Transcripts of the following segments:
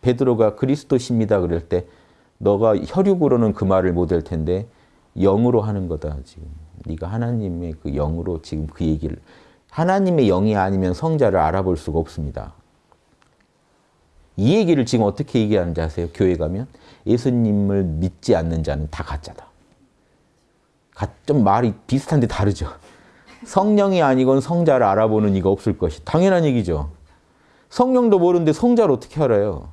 베드로가 그리스도십니다 그럴 때 너가 혈육으로는 그 말을 못할 텐데 영으로 하는 거다 지금. 네가 하나님의 그 영으로 지금 그 얘기를 하나님의 영이 아니면 성자를 알아볼 수가 없습니다. 이 얘기를 지금 어떻게 얘기하는지 아세요? 교회 가면 예수님을 믿지 않는 자는 다 가짜다. 좀 말이 비슷한데 다르죠. 성령이 아니건 성자를 알아보는 이가 없을 것이 당연한 얘기죠. 성령도 모르는데 성자를 어떻게 알아요?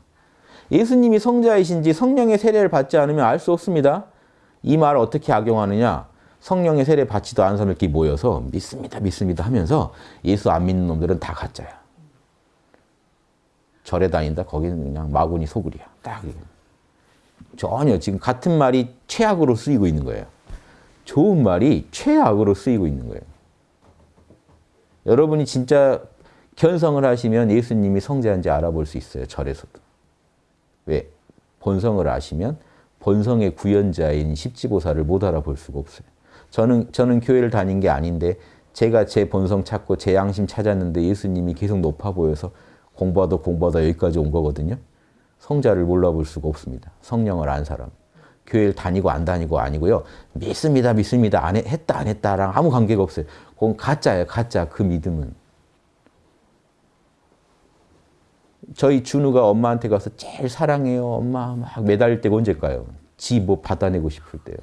예수님이 성자이신지 성령의 세례를 받지 않으면 알 수 없습니다. 이 말을 어떻게 악용하느냐? 성령의 세례 받지도 않은 사람들끼리 모여서 믿습니다, 믿습니다 하면서 예수 안 믿는 놈들은 다 가짜야. 절에 다닌다? 거기는 그냥 마구니 소굴이야. 딱. 전혀 지금 같은 말이 최악으로 쓰이고 있는 거예요. 좋은 말이 최악으로 쓰이고 있는 거예요. 여러분이 진짜 견성을 하시면 예수님이 성자인지 알아볼 수 있어요. 절에서도. 왜? 본성을 아시면 본성의 구현자인 십지보살을 못 알아볼 수가 없어요. 저는, 저는 교회를 다닌 게 아닌데 제가 제 본성 찾고 제 양심 찾았는데 예수님이 계속 높아 보여서 공부하다 공부하다 여기까지 온 거거든요. 성자를 몰라볼 수가 없습니다. 성령을 안 사람. 교회를 다니고 안 다니고 아니고요. 믿습니다, 믿습니다. 안 했, 했다, 안 했다랑 아무 관계가 없어요. 그건 가짜예요, 가짜. 그 믿음은. 저희 준우가 엄마한테 가서 제일 사랑해요, 엄마 막 매달릴 때가 언제일까요? 지 뭐 받아내고 싶을 때요.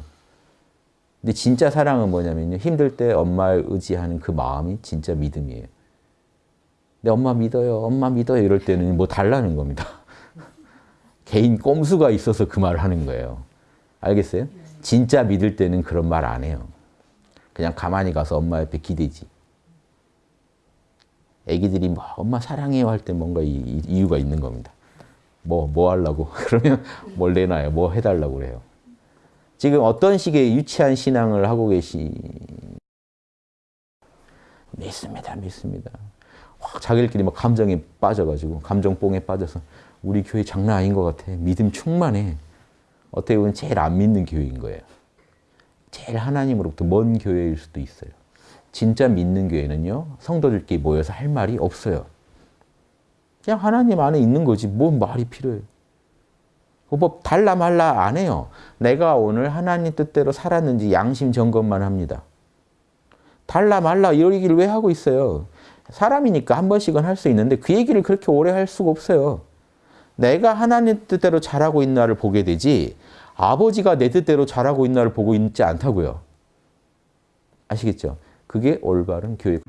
근데 진짜 사랑은 뭐냐면요. 힘들 때 엄마를 의지하는 그 마음이 진짜 믿음이에요. 내 엄마 믿어요, 엄마 믿어요 이럴 때는 뭐 달라는 겁니다. 개인 꼼수가 있어서 그 말을 하는 거예요. 알겠어요? 진짜 믿을 때는 그런 말 안 해요. 그냥 가만히 가서 엄마 옆에 기대지. 애기들이 뭐 엄마 사랑해요 할 때 뭔가 이, 이유가 있는 겁니다. 뭐, 뭐 하려고? 그러면 뭘 내놔요? 뭐 해달라고 그래요? 지금 어떤 식의 유치한 신앙을 하고 계시... 믿습니다, 믿습니다. 확 자기들끼리 막 감정에 빠져가지고 감정뽕에 빠져서 우리 교회 장난 아닌 것 같아. 믿음 충만해. 어떻게 보면 제일 안 믿는 교회인 거예요. 제일 하나님으로부터 먼 교회일 수도 있어요. 진짜 믿는 교회는요. 성도들끼리 모여서 할 말이 없어요. 그냥 하나님 안에 있는 거지. 뭔 말이 필요해요. 뭐 달라 말라 안 해요. 내가 오늘 하나님 뜻대로 살았는지 양심 점검만 합니다. 달라 말라 이런 얘기를 왜 하고 있어요? 사람이니까 한 번씩은 할 수 있는데 그 얘기를 그렇게 오래 할 수가 없어요. 내가 하나님 뜻대로 잘하고 있나를 보게 되지 아버지가 내 뜻대로 잘하고 있나를 보고 있지 않다고요. 아시겠죠? 그게 올바른 교육.